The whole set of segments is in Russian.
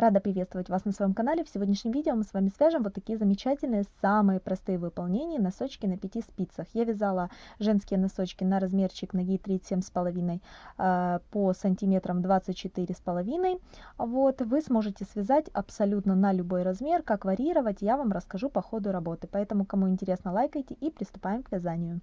Рада приветствовать вас на своем канале. В сегодняшнем видео мы с вами свяжем вот такие замечательные, самые простые выполнения носочки на 5 спицах. Я вязала женские носочки на размерчик ноги 37,5 э, по сантиметрам 24,5. Вот, вы сможете связать абсолютно на любой размер, как варьировать, я вам расскажу по ходу работы. Поэтому, кому интересно, лайкайте и приступаем к вязанию.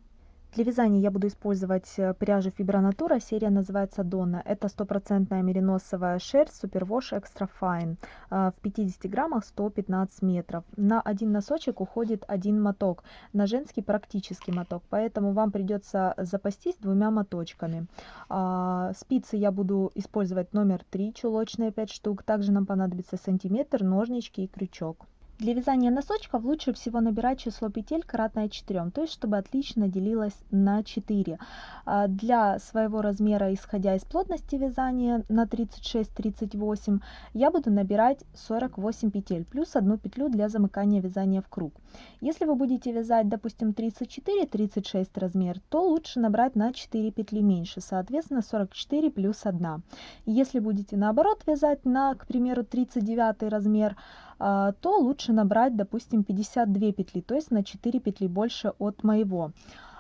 Для вязания я буду использовать э, пряжу Fibra серия называется Donna. Это стопроцентная мериносовая шерсть Superwash Extra Fine. В 50 граммах 115 метров. На один носочек уходит один моток, на женский практический моток, поэтому вам придется запастись двумя моточками. А, спицы я буду использовать номер 3, чулочные 5 штук. Также нам понадобится сантиметр, ножнички и крючок. Для вязания носочков лучше всего набирать число петель кратное 4, то есть чтобы отлично делилось на 4. А, для своего размера, исходя из плотности вязания на 36-38, я буду набирать 48 петель, плюс одну петлю для замыкания вязания в круг. Если вы будете вязать, допустим, 34-36 размер, то лучше набрать на 4 петли меньше, соответственно 44 плюс 1. Если будете наоборот вязать на, к примеру, 39 размер, то лучше набрать, допустим, 52 петли, то есть на 4 петли больше от моего.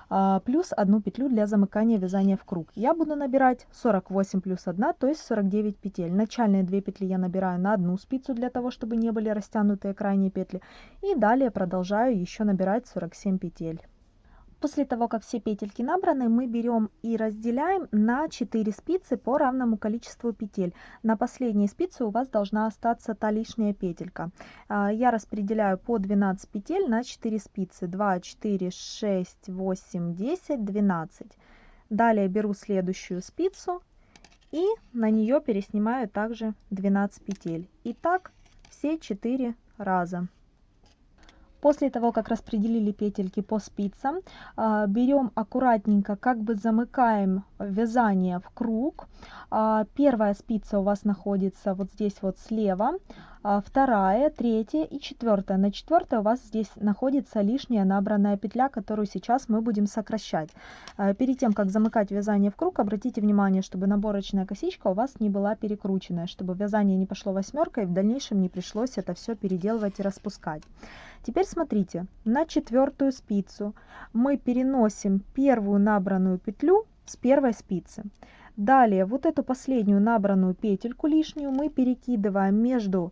А, плюс одну петлю для замыкания вязания в круг. Я буду набирать 48 плюс 1, то есть 49 петель. Начальные 2 петли я набираю на одну спицу, для того, чтобы не были растянутые крайние петли. И далее продолжаю еще набирать 47 петель. После того, как все петельки набраны, мы берем и разделяем на 4 спицы по равному количеству петель. На последней спице у вас должна остаться та лишняя петелька. А, я распределяю по 12 петель на 4 спицы. 2, 4, 6, 8, 10, 12. Далее беру следующую спицу и на нее переснимаю также 12 петель. И так все 4 раза. После того, как распределили петельки по спицам, а, берем аккуратненько, как бы замыкаем вязание в круг. А, первая спица у вас находится вот здесь вот слева, а, вторая, третья и четвертая. На четвертой у вас здесь находится лишняя набранная петля, которую сейчас мы будем сокращать. Перед тем, как замыкать вязание в круг, обратите внимание, чтобы наборочная косичка у вас не была перекрученная, чтобы вязание не пошло восьмеркой и в дальнейшем не пришлось это все переделывать и распускать. Теперь смотрите, на четвертую спицу мы переносим первую набранную петлю с первой спицы. Далее вот эту последнюю набранную петельку лишнюю мы перекидываем между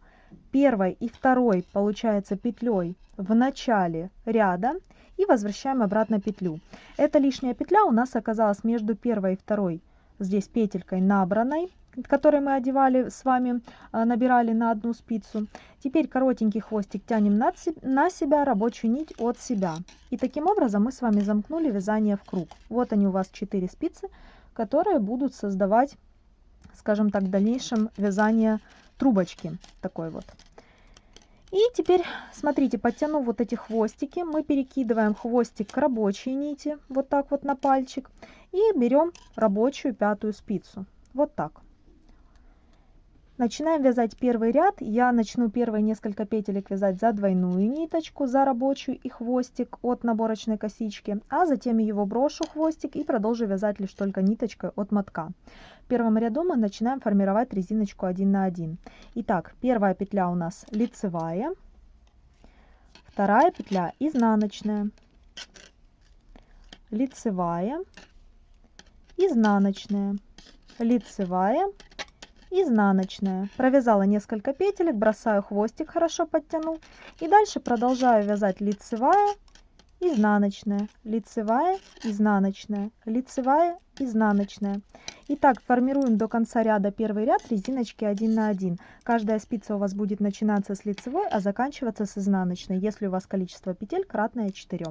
первой и второй, получается, петлей в начале ряда и возвращаем обратно петлю. Эта лишняя петля у нас оказалась между первой и второй здесь петелькой набранной который мы одевали с вами, а, набирали на одну спицу. Теперь коротенький хвостик тянем на себя, рабочую нить от себя. И таким образом мы с вами замкнули вязание в круг. Вот они у вас 4 спицы, которые будут создавать, скажем так, в дальнейшем вязание трубочки. Такой вот. И теперь, смотрите, подтянув вот эти хвостики, мы перекидываем хвостик к рабочей нити, вот так вот на пальчик, и берем рабочую пятую спицу. Вот так. Начинаем вязать первый ряд. Я начну первые несколько петелек вязать за двойную ниточку, за рабочую и хвостик от наборочной косички, а затем его брошу хвостик и продолжу вязать лишь только ниточкой от мотка. В первом ряду мы начинаем формировать резиночку 1 на 1. Итак, первая петля у нас лицевая, вторая петля изнаночная, лицевая, изнаночная, лицевая, изнаночная. Провязала несколько петелек, бросаю хвостик, хорошо подтянул. И дальше продолжаю вязать лицевая, изнаночная, лицевая, изнаночная, лицевая, изнаночная. Итак, формируем до конца ряда первый ряд резиночки 1 на 1. Каждая спица у вас будет начинаться с лицевой, а заканчиваться с изнаночной, если у вас количество петель кратное 4.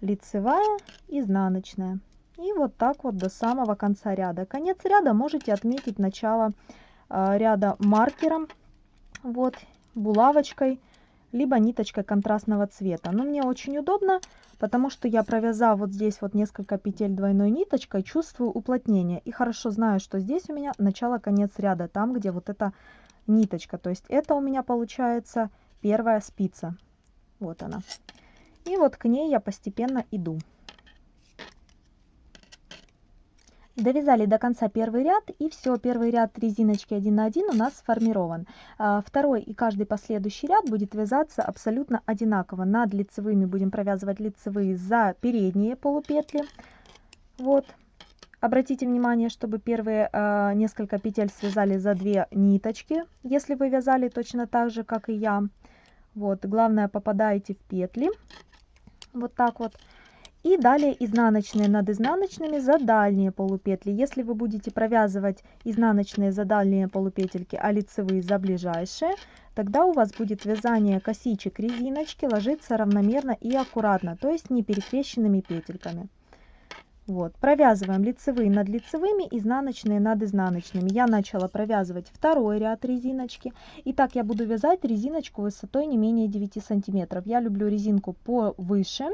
Лицевая, изнаночная. И вот так вот до самого конца ряда. Конец ряда можете отметить начало э, ряда маркером, вот, булавочкой, либо ниточкой контрастного цвета. Но мне очень удобно, потому что я провязав вот здесь вот несколько петель двойной ниточкой, чувствую уплотнение. И хорошо знаю, что здесь у меня начало-конец ряда, там, где вот эта ниточка. То есть это у меня получается первая спица. Вот она. И вот к ней я постепенно иду. Довязали до конца первый ряд и все, первый ряд резиночки 1 на 1 у нас сформирован. А, второй и каждый последующий ряд будет вязаться абсолютно одинаково. Над лицевыми будем провязывать лицевые за передние полупетли. Вот. Обратите внимание, чтобы первые э, несколько петель связали за две ниточки, если вы вязали точно так же, как и я. Вот, главное попадаете в петли. Вот так вот. И далее изнаночные над изнаночными за дальние полупетли. Если вы будете провязывать изнаночные за дальние полупетельки, а лицевые за ближайшие, тогда у вас будет вязание косичек резиночки ложиться равномерно и аккуратно, то есть не перекрещенными петельками. Вот, провязываем лицевые над лицевыми, изнаночные над изнаночными. Я начала провязывать второй ряд резиночки. И так я буду вязать резиночку высотой не менее 9 сантиметров. Я люблю резинку повыше,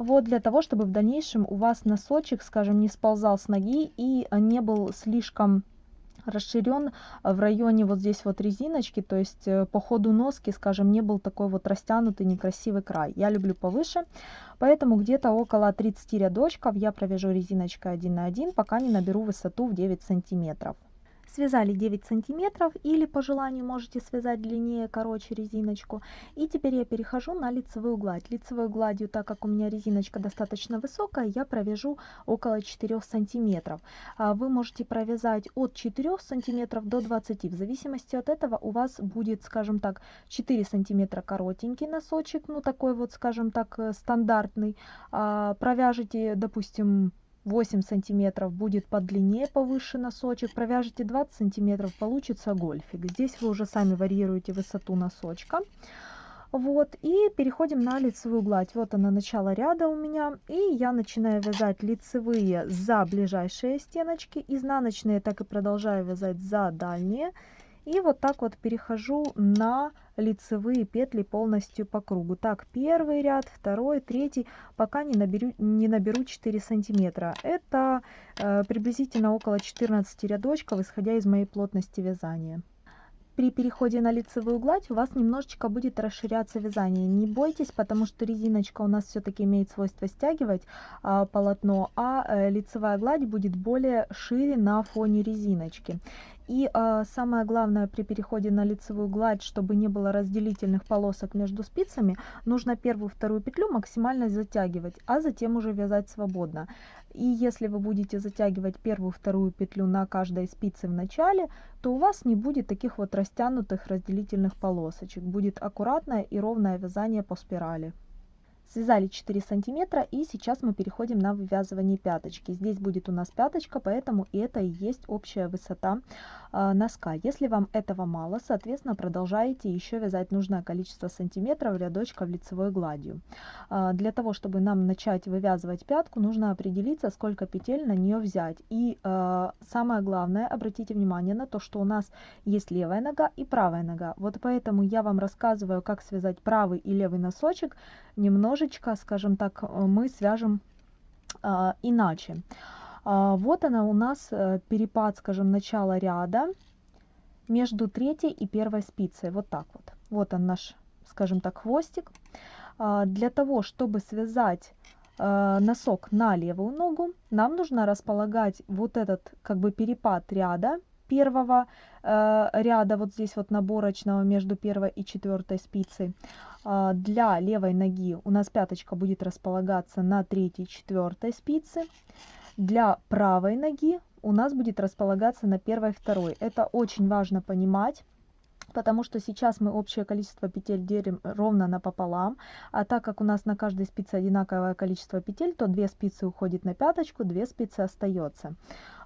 вот для того, чтобы в дальнейшем у вас носочек, скажем, не сползал с ноги и не был слишком расширен в районе вот здесь вот резиночки, то есть э, по ходу носки, скажем, не был такой вот растянутый некрасивый край. Я люблю повыше, поэтому где-то около 30 рядочков я провяжу резиночкой 1 на 1, пока не наберу высоту в 9 сантиметров связали 9 сантиметров или по желанию можете связать длиннее короче резиночку. И теперь я перехожу на лицевую гладь. Лицевой гладью так как у меня резиночка достаточно высокая я провяжу около 4 сантиметров. А вы можете провязать от 4 сантиметров до 20 в зависимости от этого у вас будет скажем так 4 сантиметра коротенький носочек ну такой вот скажем так э, стандартный. А провяжите допустим 8 сантиметров будет подлиннее повыше носочек провяжите 20 сантиметров получится гольфик. Здесь вы уже сами варьируете высоту носочка. Вот и переходим на лицевую гладь. Вот она начало ряда у меня. И я начинаю вязать лицевые за ближайшие стеночки. Изнаночные так и продолжаю вязать за дальние и вот так вот перехожу на лицевые петли полностью по кругу так первый ряд второй третий пока не наберу не наберу 4 сантиметра это э, приблизительно около 14 рядочков исходя из моей плотности вязания при переходе на лицевую гладь у вас немножечко будет расширяться вязание. Не бойтесь, потому что резиночка у нас все-таки имеет свойство стягивать а, полотно, а, а лицевая гладь будет более шире на фоне резиночки. И э, самое главное при переходе на лицевую гладь, чтобы не было разделительных полосок между спицами, нужно первую вторую петлю максимально затягивать, а затем уже вязать свободно. И если вы будете затягивать первую вторую петлю на каждой спице в начале, то у вас не будет таких вот растянутых разделительных полосочек. Будет аккуратное и ровное вязание по спирали связали 4 сантиметра и сейчас мы переходим на вывязывание пяточки. Здесь будет у нас пяточка поэтому это и есть общая высота э, носка. Если вам этого мало соответственно продолжаете еще вязать нужное количество сантиметров рядочков лицевой гладью. Э, для того чтобы нам начать вывязывать пятку нужно определиться сколько петель на нее взять. И э, самое главное обратите внимание на то что у нас есть левая нога и правая нога. Вот поэтому я вам рассказываю как связать правый и левый носочек немножечко, скажем так, э, мы свяжем а, иначе. А, вот она у нас э, перепад, скажем, начала ряда между третьей и первой спицей. Вот так вот. Вот он наш, скажем так, хвостик. А, для того, чтобы связать э, носок на левую ногу, нам нужно располагать вот этот как бы перепад ряда первого э, ряда вот здесь вот наборочного между первой и четвертой спицей для левой ноги у нас пяточка будет располагаться на третьей четвертой спице. Для правой ноги у нас будет располагаться на первой второй. Это очень важно понимать потому что сейчас мы общее количество петель делим ровно напополам, а так как у нас на каждой спице одинаковое количество петель, то две спицы уходит на пяточку, две спицы остается.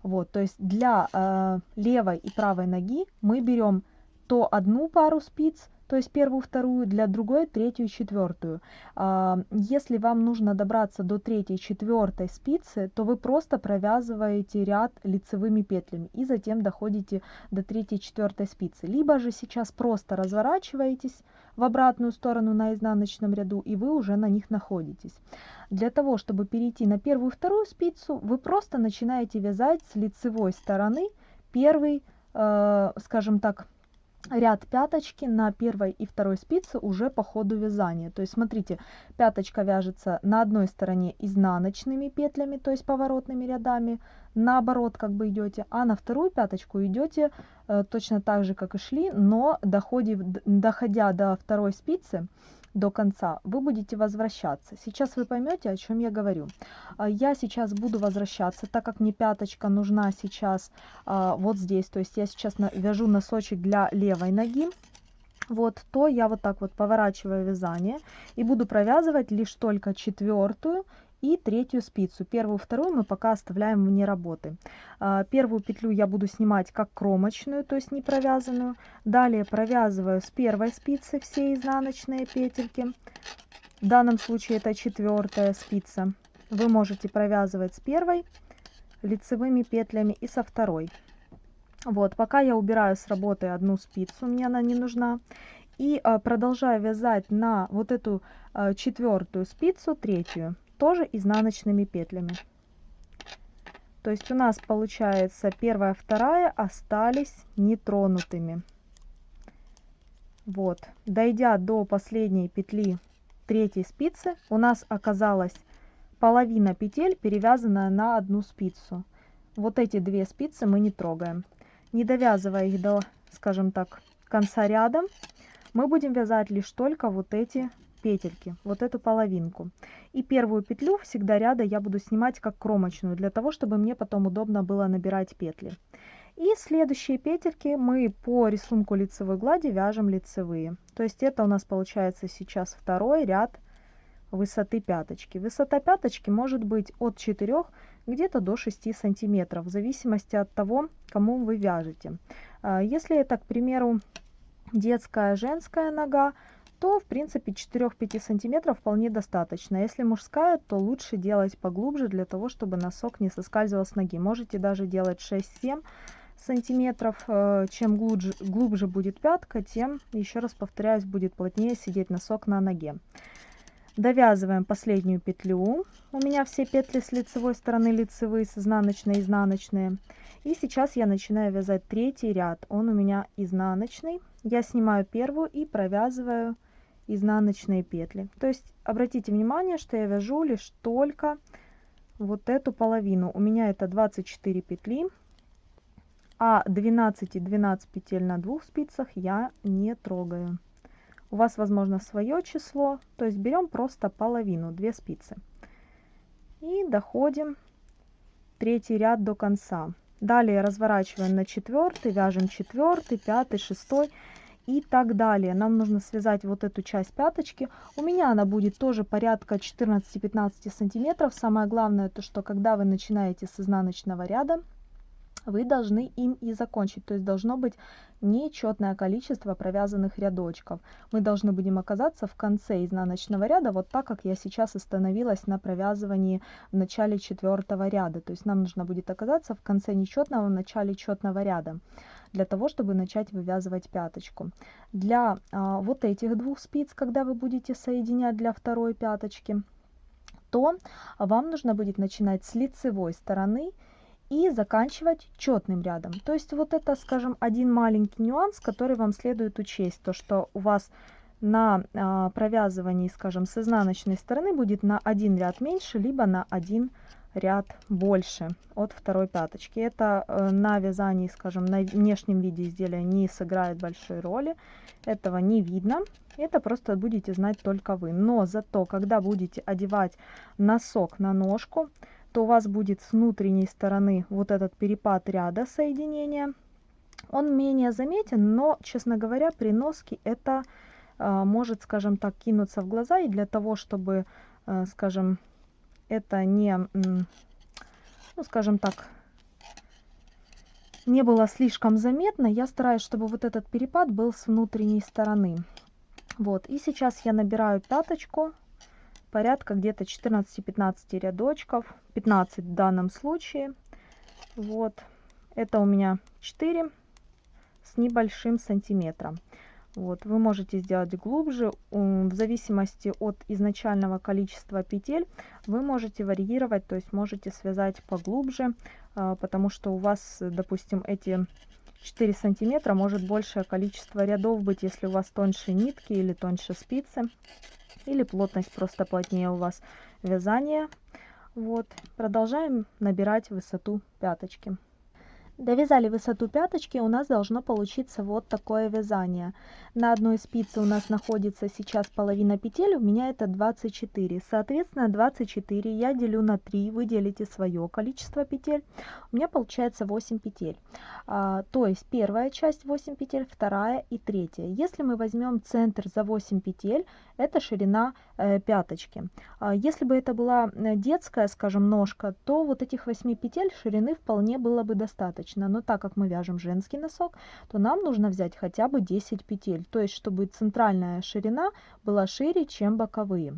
Вот, то есть для э, левой и правой ноги мы берем то одну пару спиц, то есть первую, вторую, для другой третью, четвертую. А, если вам нужно добраться до третьей, четвертой спицы, то вы просто провязываете ряд лицевыми петлями и затем доходите до третьей, четвертой спицы. Либо же сейчас просто разворачиваетесь в обратную сторону на изнаночном ряду и вы уже на них находитесь. Для того, чтобы перейти на первую, вторую спицу, вы просто начинаете вязать с лицевой стороны первый, э, скажем так, ряд пяточки на первой и второй спице уже по ходу вязания. То есть смотрите, пяточка вяжется на одной стороне изнаночными петлями, то есть поворотными рядами, наоборот как бы идете, а на вторую пяточку идете э, точно так же, как и шли, но доходив, доходя до второй спицы, до конца, вы будете возвращаться. Сейчас вы поймете, о чем я говорю. А, я сейчас буду возвращаться, так как мне пяточка нужна сейчас а, вот здесь. То есть я сейчас вяжу носочек для левой ноги. Вот, то я вот так вот поворачиваю вязание и буду провязывать лишь только четвертую и третью спицу. Первую, вторую мы пока оставляем вне работы. А, первую петлю я буду снимать как кромочную, то есть не провязанную. Далее провязываю с первой спицы все изнаночные петельки. В данном случае это четвертая спица. Вы можете провязывать с первой лицевыми петлями и со второй. Вот, пока я убираю с работы одну спицу, мне она не нужна. И а, продолжаю вязать на вот эту а, четвертую спицу, третью тоже изнаночными петлями. То есть у нас получается первая, вторая остались нетронутыми. Вот, дойдя до последней петли третьей спицы, у нас оказалась половина петель перевязанная на одну спицу. Вот эти две спицы мы не трогаем. Не довязывая их до, скажем так, конца ряда, мы будем вязать лишь только вот эти петельки, вот эту половинку. И первую петлю всегда ряда я буду снимать как кромочную, для того, чтобы мне потом удобно было набирать петли. И следующие петельки мы по рисунку лицевой глади вяжем лицевые. То есть это у нас получается сейчас второй ряд высоты пяточки. Высота пяточки может быть от 4 где-то до 6 сантиметров, в зависимости от того, кому вы вяжете. А, если это, к примеру, детская женская нога, то в принципе 4-5 сантиметров вполне достаточно. Если мужская, то лучше делать поглубже, для того, чтобы носок не соскальзывал с ноги. Можете даже делать 6-7 сантиметров. Э, чем глубже, глубже будет пятка, тем, еще раз повторяюсь, будет плотнее сидеть носок на ноге. Довязываем последнюю петлю. У меня все петли с лицевой стороны лицевые, с изнаночной, изнаночные. И сейчас я начинаю вязать третий ряд. Он у меня изнаночный. Я снимаю первую и провязываю изнаночные петли. То есть обратите внимание, что я вяжу лишь только вот эту половину. У меня это 24 петли, а 12 и 12 петель на двух спицах я не трогаю. У вас возможно свое число, то есть берем просто половину, 2 спицы. И доходим третий ряд до конца. Далее разворачиваем на четвертый, вяжем четвертый, пятый, шестой и так далее. Нам нужно связать вот эту часть пяточки. У меня она будет тоже порядка 14-15 сантиметров. Самое главное, то что когда вы начинаете с изнаночного ряда, вы должны им и закончить. То есть должно быть нечетное количество провязанных рядочков. Мы должны будем оказаться в конце изнаночного ряда, вот так, как я сейчас остановилась на провязывании в начале четвертого ряда. То есть нам нужно будет оказаться в конце нечетного, в начале четного ряда для того, чтобы начать вывязывать пяточку. Для а, вот этих двух спиц, когда вы будете соединять для второй пяточки, то вам нужно будет начинать с лицевой стороны и заканчивать четным рядом. То есть вот это, скажем, один маленький нюанс, который вам следует учесть, то что у вас на а, провязывании, скажем, с изнаночной стороны будет на один ряд меньше, либо на один ряд больше от второй пяточки. Это э, на вязании, скажем, на внешнем виде изделия не сыграет большой роли. Этого не видно. Это просто будете знать только вы. Но зато, когда будете одевать носок на ножку, то у вас будет с внутренней стороны вот этот перепад ряда соединения. Он менее заметен, но, честно говоря, при носке это э, может, скажем так, кинуться в глаза. И для того, чтобы, э, скажем, это не, ну, скажем так, не было слишком заметно, я стараюсь, чтобы вот этот перепад был с внутренней стороны. Вот, и сейчас я набираю пяточку, порядка где-то 14-15 рядочков, 15 в данном случае. Вот, это у меня 4 с небольшим сантиметром. Вот, вы можете сделать глубже, в зависимости от изначального количества петель, вы можете варьировать, то есть можете связать поглубже, а, потому что у вас, допустим, эти 4 сантиметра может большее количество рядов быть, если у вас тоньше нитки или тоньше спицы. Или плотность просто плотнее у вас вязания. Вот. Продолжаем набирать высоту пяточки. Довязали высоту пяточки, у нас должно получиться вот такое вязание. На одной спице у нас находится сейчас половина петель, у меня это 24. Соответственно, 24 я делю на 3, вы делите свое количество петель, у меня получается 8 петель. А, то есть первая часть 8 петель, вторая и третья. Если мы возьмем центр за 8 петель, это ширина э, пяточки. А, если бы это была э, детская, скажем, ножка, то вот этих 8 петель ширины вполне было бы достаточно достаточно. Но так как мы вяжем женский носок, то нам нужно взять хотя бы 10 петель. То есть, чтобы центральная ширина была шире, чем боковые.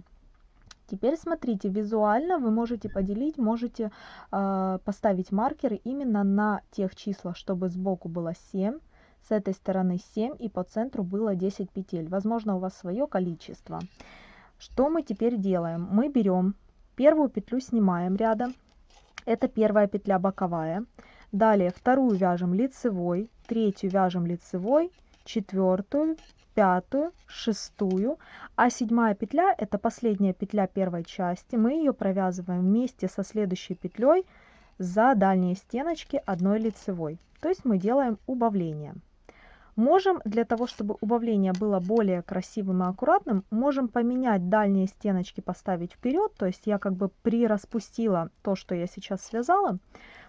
Теперь смотрите, визуально вы можете поделить, можете э, поставить маркеры именно на тех числах, чтобы сбоку было 7, с этой стороны 7 и по центру было 10 петель. Возможно, у вас свое количество. Что мы теперь делаем? Мы берем первую петлю, снимаем рядом. Это первая петля боковая. Далее вторую вяжем лицевой, третью вяжем лицевой, четвертую, пятую, шестую, а седьмая петля это последняя петля первой части. Мы ее провязываем вместе со следующей петлей за дальние стеночки одной лицевой. То есть мы делаем убавление. Можем, для того, чтобы убавление было более красивым и аккуратным, можем поменять дальние стеночки, поставить вперед. То есть я как бы прираспустила то, что я сейчас связала.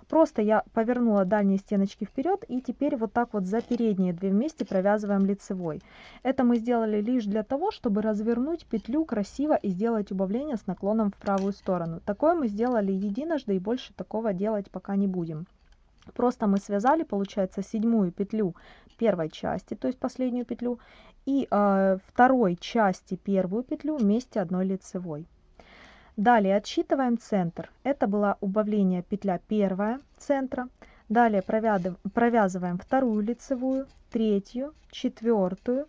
Просто я повернула дальние стеночки вперед и теперь вот так вот за передние две вместе провязываем лицевой. Это мы сделали лишь для того, чтобы развернуть петлю красиво и сделать убавление с наклоном в правую сторону. Такое мы сделали единожды и больше такого делать пока не будем. Просто мы связали, получается, седьмую петлю первой части, то есть последнюю петлю, и э, второй части первую петлю вместе одной лицевой. Далее отсчитываем центр. Это было убавление петля первая центра. Далее провязываем вторую лицевую, третью, четвертую,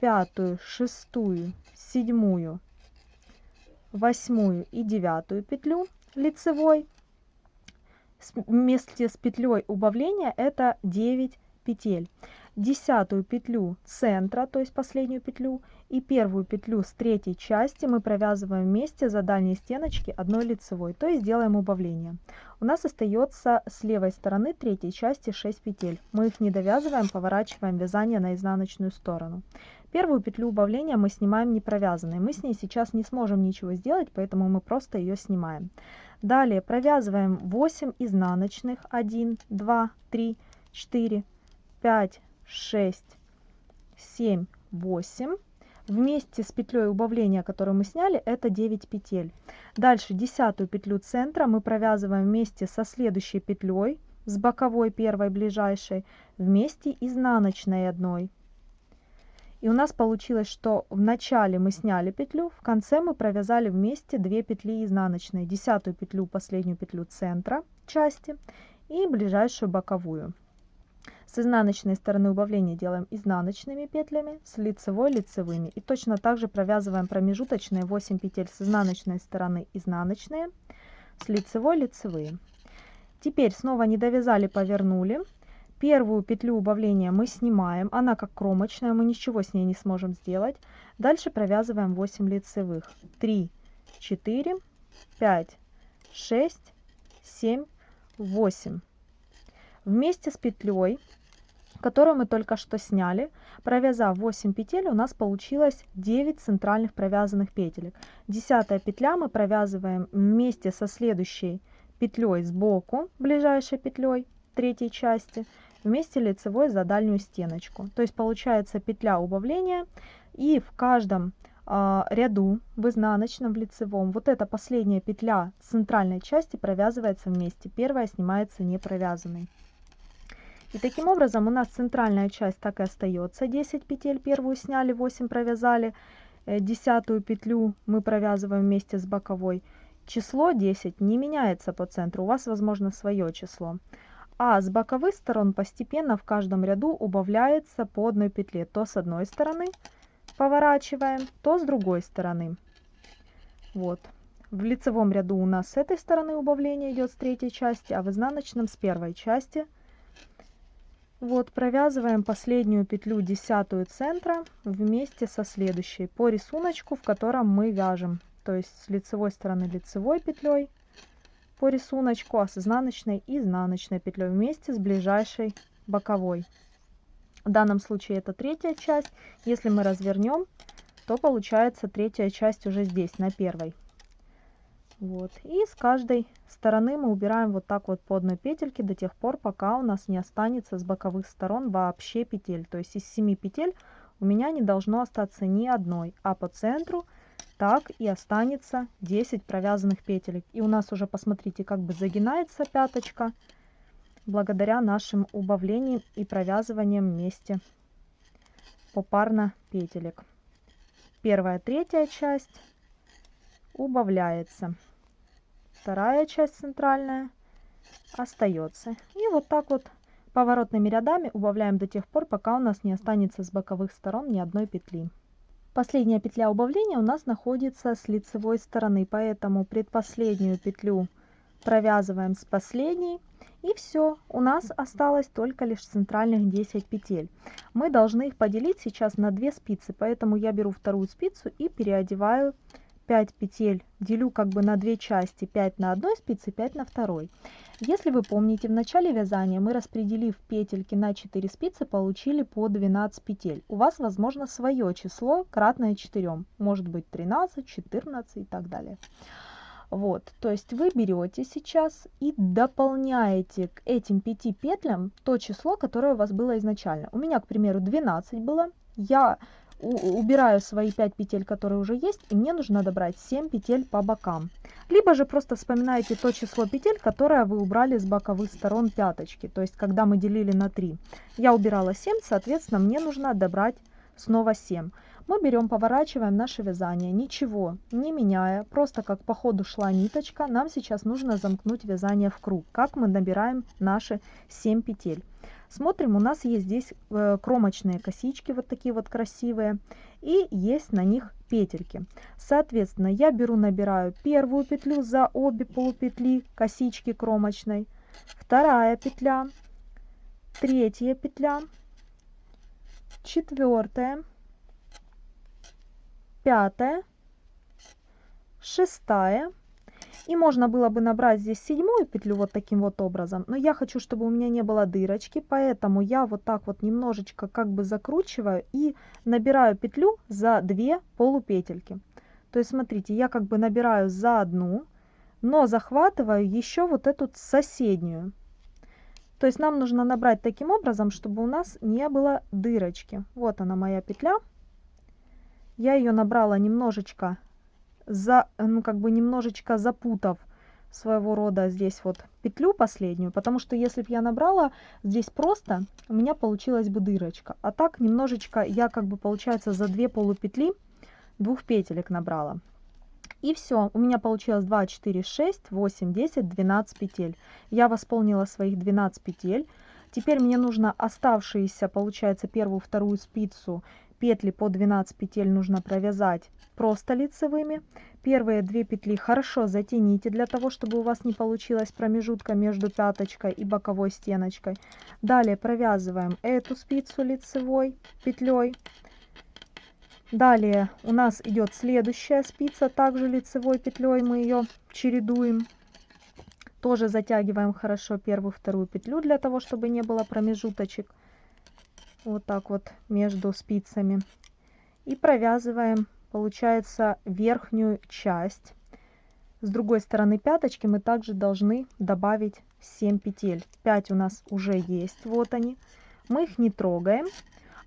пятую, шестую, седьмую, восьмую и девятую петлю лицевой. Вместе с петлей убавления это 9 петель десятую петлю центра, то есть последнюю петлю, и первую петлю с третьей части мы провязываем вместе за дальние стеночки одной лицевой, то есть делаем убавление. У нас остается с левой стороны третьей части 6 петель. Мы их не довязываем, поворачиваем вязание на изнаночную сторону. Первую петлю убавления мы снимаем не провязанной. Мы с ней сейчас не сможем ничего сделать, поэтому мы просто ее снимаем. Далее провязываем 8 изнаночных. 1, 2, 3, 4, 5, 6, 7, 8. Вместе с петлей убавления, которую мы сняли, это 9 петель. Дальше десятую петлю центра мы провязываем вместе со следующей петлей, с боковой первой ближайшей, вместе изнаночной одной. И у нас получилось, что в начале мы сняли петлю, в конце мы провязали вместе 2 петли изнаночные. Десятую петлю, последнюю петлю центра части и ближайшую боковую. С изнаночной стороны убавления делаем изнаночными петлями, с лицевой лицевыми. И точно так же провязываем промежуточные 8 петель с изнаночной стороны изнаночные, с лицевой лицевые. Теперь снова не довязали, повернули. Первую петлю убавления мы снимаем, она как кромочная, мы ничего с ней не сможем сделать. Дальше провязываем 8 лицевых. 3, 4, 5, 6, 7, 8. Вместе с петлей которую мы только что сняли. Провязав 8 петель, у нас получилось 9 центральных провязанных петелек. Десятая петля мы провязываем вместе со следующей петлей сбоку, ближайшей петлей третьей части, вместе лицевой за дальнюю стеночку. То есть получается петля убавления и в каждом э, ряду в изнаночном, в лицевом, вот эта последняя петля центральной части провязывается вместе. Первая снимается не провязанной. И таким образом у нас центральная часть так и остается. 10 петель первую сняли, 8 провязали. Э, десятую петлю мы провязываем вместе с боковой. Число 10 не меняется по центру, у вас возможно свое число. А с боковых сторон постепенно в каждом ряду убавляется по одной петле. То с одной стороны поворачиваем, то с другой стороны. Вот. В лицевом ряду у нас с этой стороны убавление идет с третьей части, а в изнаночном с первой части – Вот провязываем последнюю петлю десятую центра вместе со следующей по рисунку, в котором мы вяжем. То есть с лицевой стороны лицевой петлей по рисунку, а с изнаночной изнаночной петлей вместе с ближайшей боковой. В данном случае это третья часть. Если мы развернем, то получается третья часть уже здесь, на первой. Вот. И с каждой стороны мы убираем вот так вот по одной петельке до тех пор, пока у нас не останется с боковых сторон вообще петель. То есть из 7 петель у меня не должно остаться ни одной, а по центру так и останется 10 провязанных петелек. И у нас уже, посмотрите, как бы загинается пяточка благодаря нашим убавлениям и провязываниям вместе попарно петелек. Первая, третья часть убавляется вторая часть центральная остается. И вот так вот поворотными рядами убавляем до тех пор, пока у нас не останется с боковых сторон ни одной петли. Последняя петля убавления у нас находится с лицевой стороны, поэтому предпоследнюю петлю провязываем с последней. И все, у нас осталось только лишь центральных 10 петель. Мы должны их поделить сейчас на 2 спицы, поэтому я беру вторую спицу и переодеваю 5 петель делю как бы на две части 5 на одной спице 5 на второй. Если вы помните в начале вязания мы распределив петельки на 4 спицы получили по 12 петель. У вас возможно свое число кратное 4 может быть 13 14 и так далее. Вот то есть вы берете сейчас и дополняете к этим 5 петлям то число которое у вас было изначально. У меня к примеру 12 было. Я убираю свои 5 петель, которые уже есть, и мне нужно добрать 7 петель по бокам. Либо же просто вспоминаете то число петель, которое вы убрали с боковых сторон пяточки, то есть когда мы делили на 3. Я убирала 7, соответственно, мне нужно добрать снова 7. Мы берем, поворачиваем наше вязание, ничего не меняя, просто как по ходу шла ниточка, нам сейчас нужно замкнуть вязание в круг, как мы набираем наши 7 петель. Смотрим, у нас есть здесь э, кромочные косички, вот такие вот красивые, и есть на них петельки. Соответственно, я беру, набираю первую петлю за обе полупетли косички кромочной, вторая петля, третья петля, четвертая, пятая, шестая, и можно было бы набрать здесь седьмую петлю вот таким вот образом, но я хочу, чтобы у меня не было дырочки, поэтому я вот так вот немножечко как бы закручиваю и набираю петлю за две полупетельки. То есть смотрите, я как бы набираю за одну, но захватываю еще вот эту соседнюю. То есть нам нужно набрать таким образом, чтобы у нас не было дырочки. Вот она моя петля. Я ее набрала немножечко за, ну, как бы немножечко запутав своего рода здесь вот петлю последнюю, потому что если бы я набрала здесь просто, у меня получилась бы дырочка. А так немножечко я как бы получается за две полупетли двух петелек набрала. И все, у меня получилось 2, 4, 6, 8, 10, 12 петель. Я восполнила своих 12 петель. Теперь мне нужно оставшиеся, получается, первую, вторую спицу петли по 12 петель нужно провязать просто лицевыми. Первые две петли хорошо затяните для того, чтобы у вас не получилось промежутка между пяточкой и боковой стеночкой. Далее провязываем эту спицу лицевой петлей. Далее у нас идет следующая спица, также лицевой петлей мы ее чередуем. Тоже затягиваем хорошо первую, вторую петлю для того, чтобы не было промежуточек вот так вот между спицами. И провязываем получается верхнюю часть. С другой стороны пяточки мы также должны добавить 7 петель. 5 у нас уже есть вот они. Мы их не трогаем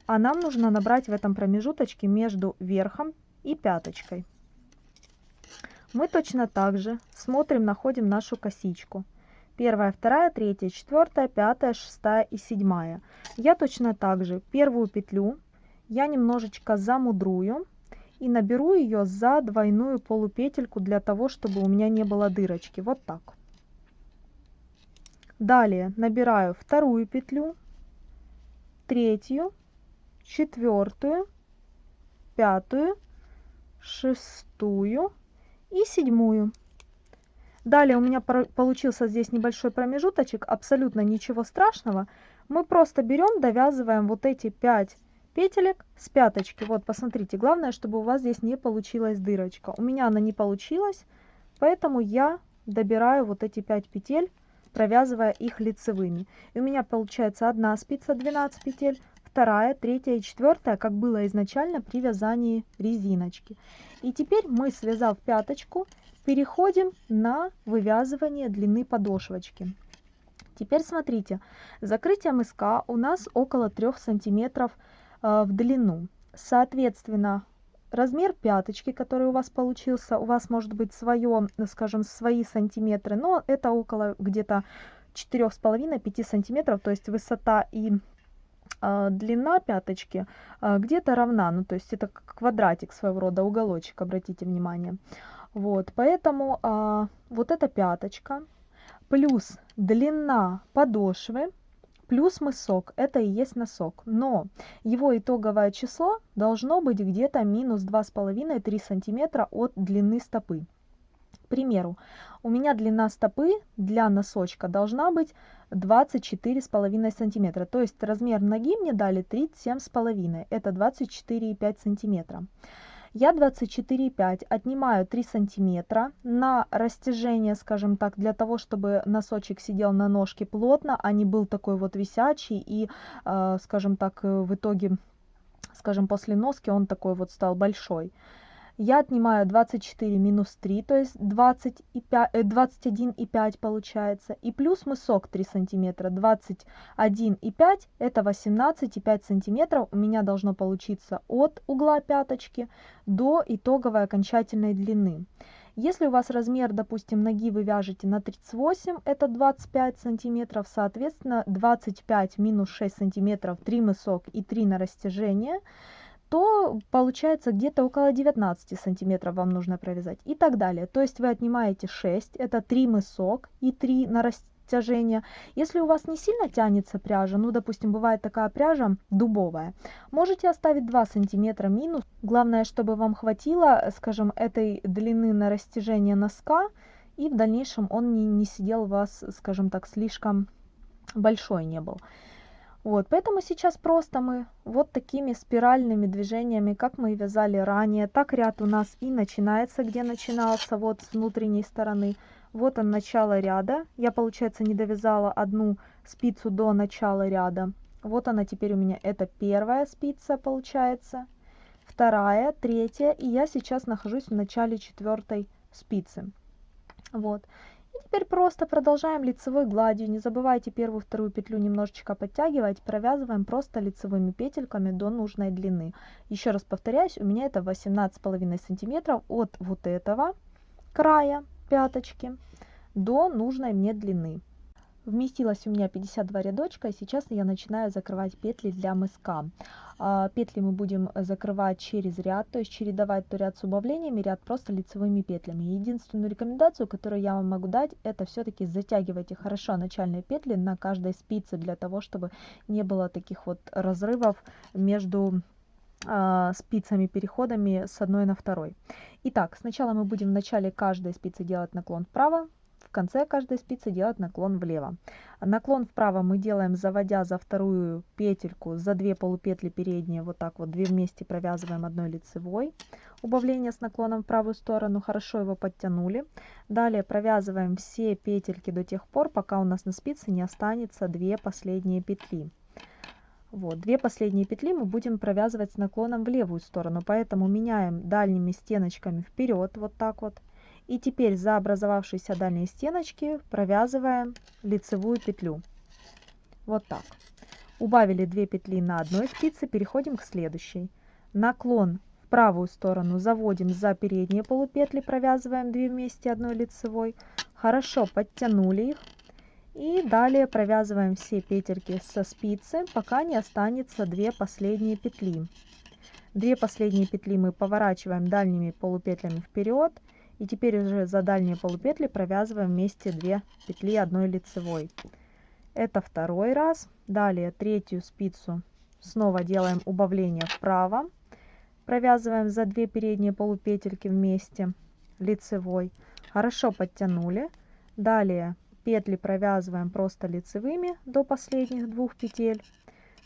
а нам нужно набрать в этом промежуточке между верхом и пяточкой. Мы точно так же смотрим находим нашу косичку первая, вторая, третья, четвертая, пятая, шестая и седьмая. Я точно так же первую петлю я немножечко замудрую и наберу ее за двойную полупетельку для того, чтобы у меня не было дырочки. Вот так. Далее набираю вторую петлю, третью, четвертую, пятую, шестую и седьмую. Далее у меня получился здесь небольшой промежуточек, абсолютно ничего страшного. мы просто берем, довязываем вот эти 5 петелек с пяточки. Вот, посмотрите, главное, чтобы у вас здесь не получилась дырочка. У меня она не получилась, поэтому я добираю вот эти 5 петель, провязывая их лицевыми. И у меня получается одна спица 12 петель, вторая, третья и четвертая, как было изначально при вязании резиночки. И теперь мы, связав пяточку, переходим на вывязывание длины подошвочки. Теперь смотрите, закрытие мыска у нас около 3 сантиметров э, в длину. Соответственно, размер пяточки, который у вас получился, у вас может быть свое, скажем, свои сантиметры, но это около где-то 4,5-5 сантиметров, то есть высота и длина пяточки э, где-то равна, ну то есть это квадратик своего рода, уголочек, обратите внимание. Вот, поэтому э, вот эта пяточка плюс длина подошвы плюс мысок, это и есть носок. Но его итоговое число должно быть где-то минус 2,5-3 сантиметра от длины стопы. К примеру, у меня длина стопы для носочка должна быть 24,5 сантиметра. То есть размер ноги мне дали 37,5. Это 24,5 сантиметра. Я 24,5 отнимаю 3 сантиметра на растяжение, скажем так, для того, чтобы носочек сидел на ножке плотно, а не был такой вот висячий и, э, скажем так, в итоге, скажем, после носки он такой вот стал большой я отнимаю 24 минус 3, то есть 21,5 э, получается, и плюс мысок 3 сантиметра, 21,5 это 18,5 сантиметров у меня должно получиться от угла пяточки до итоговой окончательной длины. Если у вас размер, допустим, ноги вы вяжете на 38, это 25 сантиметров, соответственно 25 минус 6 сантиметров, 3 мысок и 3 на растяжение – то получается где-то около 19 сантиметров вам нужно провязать и так далее. То есть вы отнимаете 6, это 3 мысок и 3 на растяжение. Если у вас не сильно тянется пряжа, ну допустим бывает такая пряжа дубовая, можете оставить 2 сантиметра минус. Главное, чтобы вам хватило, скажем, этой длины на растяжение носка и в дальнейшем он не, не сидел у вас, скажем так, слишком большой не был. Вот, поэтому сейчас просто мы вот такими спиральными движениями, как мы вязали ранее, так ряд у нас и начинается, где начинался, вот с внутренней стороны. Вот он, начало ряда. Я, получается, не довязала одну спицу до начала ряда. Вот она теперь у меня, это первая спица, получается, вторая, третья, и я сейчас нахожусь в начале четвертой спицы. Вот. Теперь просто продолжаем лицевой гладью. Не забывайте первую вторую петлю немножечко подтягивать. Провязываем просто лицевыми петельками до нужной длины. Еще раз повторяюсь, у меня это 18,5 сантиметров от вот этого края пяточки до нужной мне длины. Вместилось у меня 52 рядочка, и сейчас я начинаю закрывать петли для мыска. А, петли мы будем закрывать через ряд, то есть чередовать то ряд с убавлениями, ряд просто лицевыми петлями. Единственную рекомендацию, которую я вам могу дать, это все-таки затягивайте хорошо начальные петли на каждой спице, для того, чтобы не было таких вот разрывов между а, спицами переходами с одной на второй. Итак, сначала мы будем в начале каждой спицы делать наклон вправо, конце каждой спицы делать наклон влево. Наклон вправо мы делаем, заводя за вторую петельку, за две полупетли передние, вот так вот, две вместе провязываем одной лицевой. Убавление с наклоном в правую сторону, хорошо его подтянули. Далее провязываем все петельки до тех пор, пока у нас на спице не останется две последние петли. Вот, две последние петли мы будем провязывать с наклоном в левую сторону, поэтому меняем дальними стеночками вперед, вот так вот. И теперь за образовавшиеся дальние стеночки провязываем лицевую петлю. Вот так. Убавили 2 петли на одной спице, переходим к следующей. Наклон в правую сторону заводим за передние полупетли, провязываем 2 вместе одной лицевой. Хорошо подтянули их. И далее провязываем все петельки со спицы, пока не останется 2 последние петли. Две последние петли мы поворачиваем дальними полупетлями вперед и теперь уже за дальние полупетли провязываем вместе 2 петли одной лицевой. Это второй раз. Далее третью спицу снова делаем убавление вправо. Провязываем за 2 передние полупетельки вместе лицевой. Хорошо подтянули. Далее петли провязываем просто лицевыми до последних двух петель.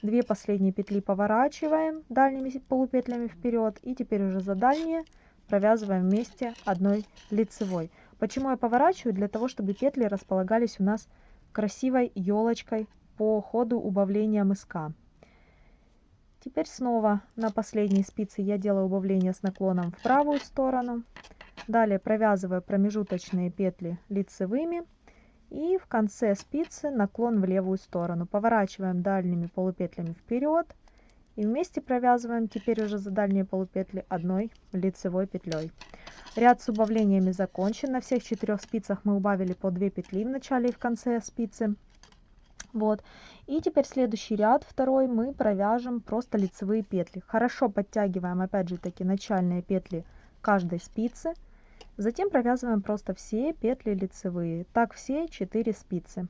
Две последние петли поворачиваем дальними полупетлями вперед. И теперь уже за дальние провязываем вместе одной лицевой. Почему я поворачиваю? Для того, чтобы петли располагались у нас красивой елочкой по ходу убавления мыска. Теперь снова на последней спице я делаю убавление с наклоном в правую сторону. Далее провязываю промежуточные петли лицевыми. И в конце спицы наклон в левую сторону. Поворачиваем дальними полупетлями вперед. И вместе провязываем теперь уже за дальние полупетли одной лицевой петлей. Ряд с убавлениями закончен. На всех четырех спицах мы убавили по 2 петли в начале и в конце спицы. Вот. И теперь следующий ряд, второй, мы провяжем просто лицевые петли. Хорошо подтягиваем, опять же таки, начальные петли каждой спицы. Затем провязываем просто все петли лицевые. Так все 4 спицы.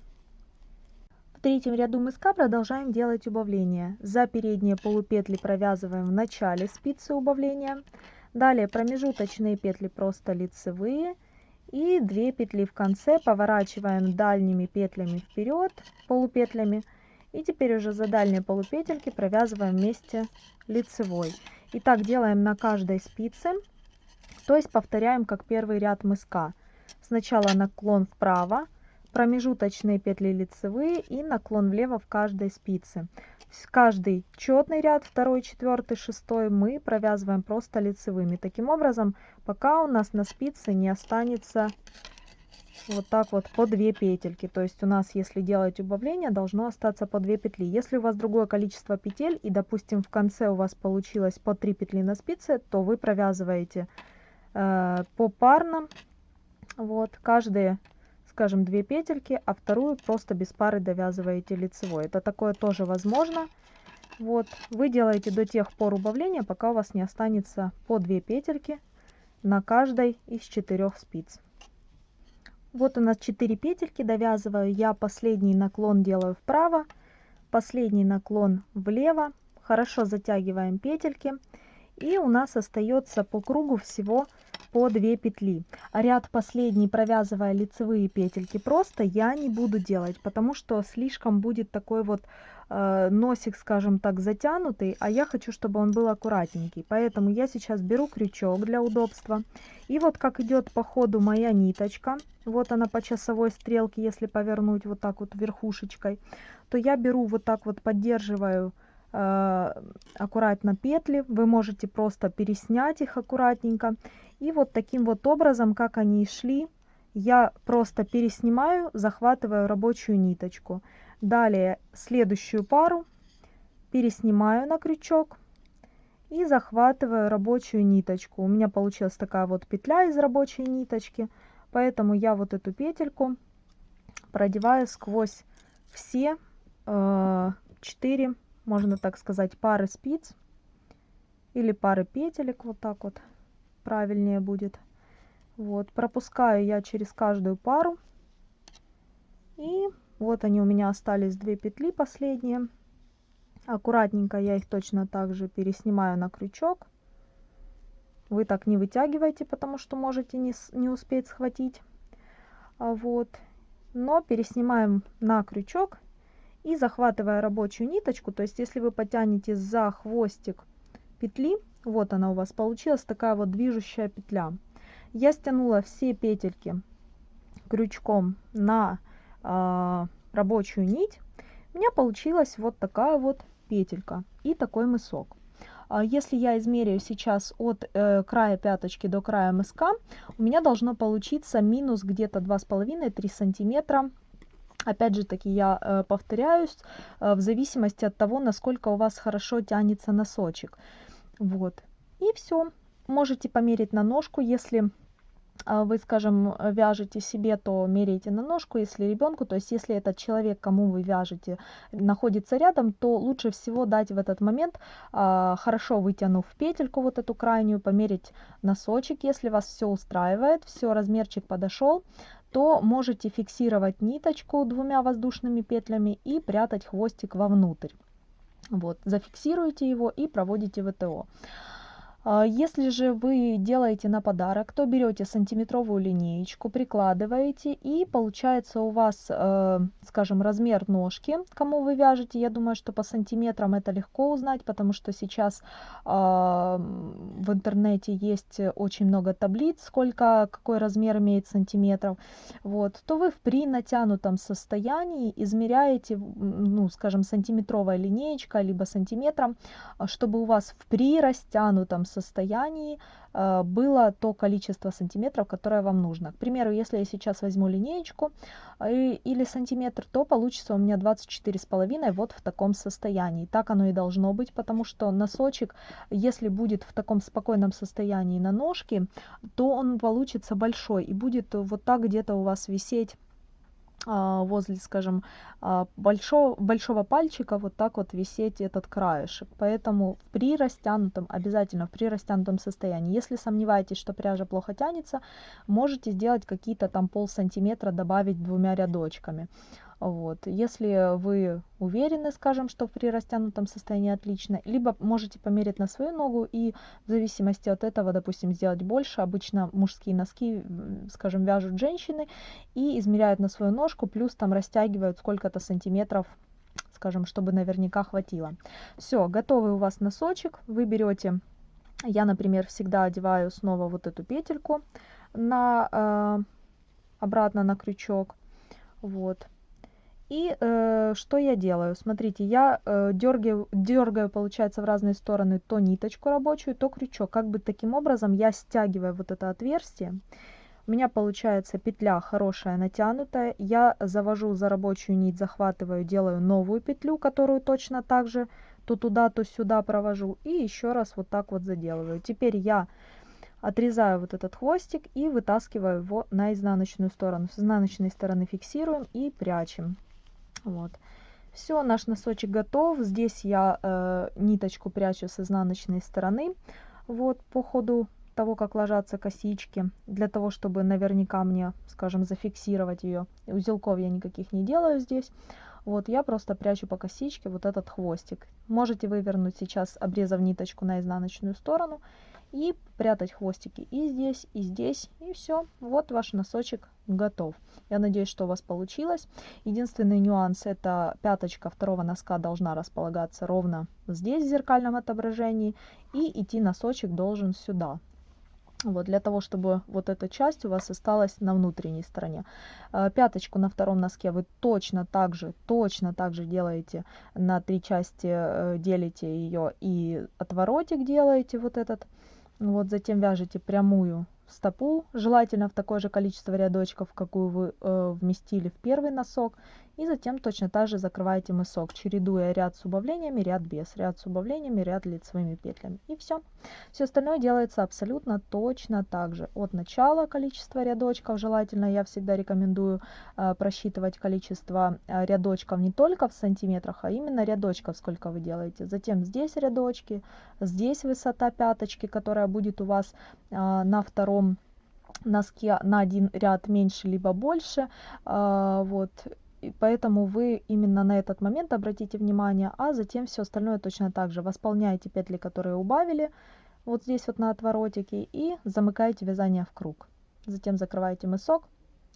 Третьем ряду мыска продолжаем делать убавления. За передние полупетли провязываем в начале спицы убавления. Далее промежуточные петли просто лицевые и 2 петли в конце поворачиваем дальними петлями вперед полупетлями и теперь уже за дальние полупетельки провязываем вместе лицевой и так делаем на каждой спице то есть повторяем как первый ряд мыска сначала наклон вправо промежуточные петли лицевые и наклон влево в каждой спице. Каждый четный ряд второй четвертый шестой мы провязываем просто лицевыми. Таким образом пока у нас на спице не останется вот так вот по 2 петельки. То есть у нас если делать убавление должно остаться по 2 петли. Если у вас другое количество петель и допустим в конце у вас получилось по 3 петли на спице то вы провязываете э, попарно вот каждые скажем, две петельки, а вторую просто без пары довязываете лицевой. Это такое тоже возможно. Вот, вы делаете до тех пор убавления, пока у вас не останется по 2 петельки на каждой из четырех спиц. Вот у нас 4 петельки, довязываю я последний наклон делаю вправо, последний наклон влево, хорошо затягиваем петельки. И у нас остается по кругу всего по 2 петли. А ряд последний, провязывая лицевые петельки, просто я не буду делать, потому что слишком будет такой вот э, носик, скажем так, затянутый, а я хочу, чтобы он был аккуратненький. Поэтому я сейчас беру крючок для удобства. И вот как идет по ходу моя ниточка, вот она по часовой стрелке, если повернуть вот так вот верхушечкой, то я беру вот так вот, поддерживаю аккуратно петли. Вы можете просто переснять их аккуратненько. И вот таким вот образом как они шли я просто переснимаю захватываю рабочую ниточку. Далее следующую пару переснимаю на крючок и захватываю рабочую ниточку. У меня получилась такая вот петля из рабочей ниточки поэтому я вот эту петельку продеваю сквозь все э, 4 можно так сказать, пары спиц или пары петелек, вот так вот правильнее будет. Вот, пропускаю я через каждую пару. И вот они у меня остались две петли последние. Аккуратненько я их точно так же переснимаю на крючок. Вы так не вытягиваете, потому что можете не, не успеть схватить. А вот. Но переснимаем на крючок и захватывая рабочую ниточку, то есть если вы потянете за хвостик петли, вот она у вас получилась такая вот движущая петля. Я стянула все петельки крючком на э, рабочую нить. У меня получилась вот такая вот петелька и такой мысок. А если я измеряю сейчас от э, края пяточки до края мыска, у меня должно получиться минус где-то 2,5-3 сантиметра Опять же таки я э, повторяюсь, э, в зависимости от того, насколько у вас хорошо тянется носочек. Вот. И все. Можете померить на ножку, если э, вы, скажем, вяжете себе, то меряйте на ножку, если ребенку, то есть если этот человек, кому вы вяжете, находится рядом, то лучше всего дать в этот момент, э, хорошо вытянув петельку вот эту крайнюю, померить носочек, если вас все устраивает, все, размерчик подошел, то можете фиксировать ниточку двумя воздушными петлями и прятать хвостик вовнутрь. Вот, зафиксируйте его и проводите ВТО. А, если же вы делаете на подарок, то берете сантиметровую линеечку, прикладываете и получается у вас, э, скажем, размер ножки, кому вы вяжете. Я думаю, что по сантиметрам это легко узнать, потому что сейчас а, в интернете есть очень много таблиц, сколько, какой размер имеет сантиметров. Вот, то вы при натянутом состоянии измеряете, ну, скажем, сантиметровая линеечка, либо сантиметром, чтобы у вас в при растянутом состоянии э, было то количество сантиметров, которое вам нужно. К примеру, если я сейчас возьму линеечку э, или сантиметр, то получится у меня 24,5 вот в таком состоянии. Так оно и должно быть, потому что носочек, если будет в таком спокойном состоянии на ножке, то он получится большой и будет вот так где-то у вас висеть возле, скажем, а, большого, большого пальчика вот так вот висеть этот краешек. Поэтому при растянутом, обязательно при растянутом состоянии. Если сомневаетесь, что пряжа плохо тянется, можете сделать какие-то там пол сантиметра добавить двумя рядочками. Вот. Если вы уверены, скажем, что при растянутом состоянии отлично, либо можете померить на свою ногу и в зависимости от этого, допустим, сделать больше. Обычно мужские носки, скажем, вяжут женщины и измеряют на свою ножку, плюс там растягивают сколько-то сантиметров скажем, чтобы наверняка хватило. Все, готовый у вас носочек. Вы берете, я, например, всегда одеваю снова вот эту петельку на, э, обратно на крючок. Вот. И э, что я делаю? Смотрите, я э, дергаю, дергаю, получается, в разные стороны то ниточку рабочую, то крючок. Как бы таким образом я стягиваю вот это отверстие. У меня получается петля хорошая, натянутая. Я завожу за рабочую нить, захватываю, делаю новую петлю, которую точно так же то туда, то сюда провожу. И еще раз вот так вот заделываю. Теперь я отрезаю вот этот хвостик и вытаскиваю его на изнаночную сторону. С изнаночной стороны фиксируем и прячем. Вот. Все, наш носочек готов. Здесь я э, ниточку прячу с изнаночной стороны. Вот по ходу того, как ложатся косички, для того, чтобы наверняка мне, скажем, зафиксировать ее. Узелков я никаких не делаю здесь. Вот я просто прячу по косичке вот этот хвостик. Можете вывернуть сейчас, обрезав ниточку на изнаночную сторону и прятать хвостики и здесь, и здесь, и все. Вот ваш носочек готов. Я надеюсь, что у вас получилось. Единственный нюанс, это пяточка второго носка должна располагаться ровно здесь, в зеркальном отображении, и идти носочек должен сюда. Вот, для того, чтобы вот эта часть у вас осталась на внутренней стороне. Э, пяточку на втором носке вы точно так же, точно так же делаете на три части, э, делите ее и отворотик делаете вот этот вот затем вяжете прямую стопу, желательно в такое же количество рядочков, какую вы э, вместили в первый носок. И затем точно так же закрываете мысок, чередуя ряд с убавлениями, ряд без, ряд с убавлениями, ряд лицевыми петлями. И все. Все остальное делается абсолютно точно так же. От начала количество рядочков, желательно я всегда рекомендую э, просчитывать количество э, рядочков не только в сантиметрах, а именно рядочков, сколько вы делаете. Затем здесь рядочки, здесь высота пяточки, которая будет у вас э, на втором носке на один ряд меньше либо больше. Э, вот поэтому вы именно на этот момент обратите внимание, а затем все остальное точно так же. Восполняете петли, которые убавили, вот здесь вот на отворотике, и замыкаете вязание в круг. Затем закрываете мысок,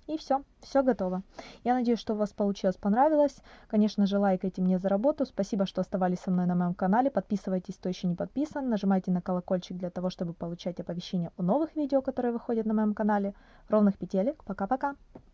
и все, все готово. Я надеюсь, что у вас получилось, понравилось. Конечно же, лайкайте мне за работу. Спасибо, что оставались со мной на моем канале. Подписывайтесь, кто еще не подписан. Нажимайте на колокольчик для того, чтобы получать оповещения о новых видео, которые выходят на моем канале. Ровных петелек. Пока-пока.